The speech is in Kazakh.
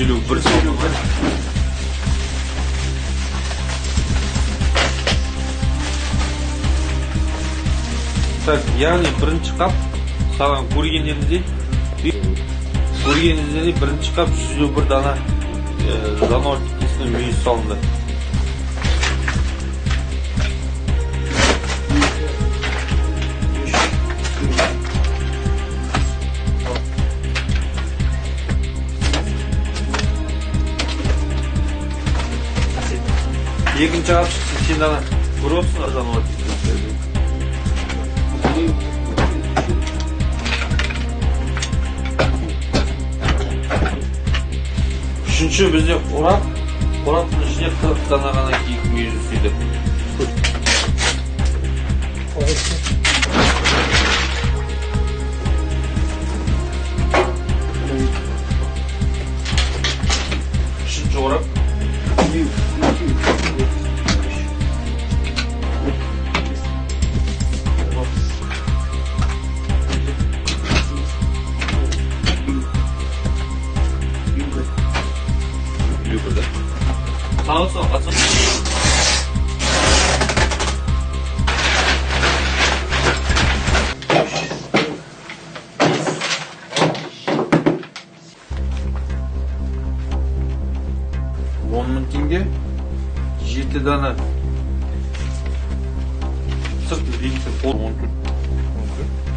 елу бір салмағы так яғни бірінші қап саған көргеніңіздей көргеніңіздей бірінші қап жүз елу бір дана жануар текесінің мүйізі салынды. Екінші қап сексен дана көріп текесінің үшінші бізде қорап қораптың ішіне қырық дана ғана киік мүйізі түседі үшінші қорап. Елу бір да тағы сол қатса он мың теңге жеті дана сырт он төрт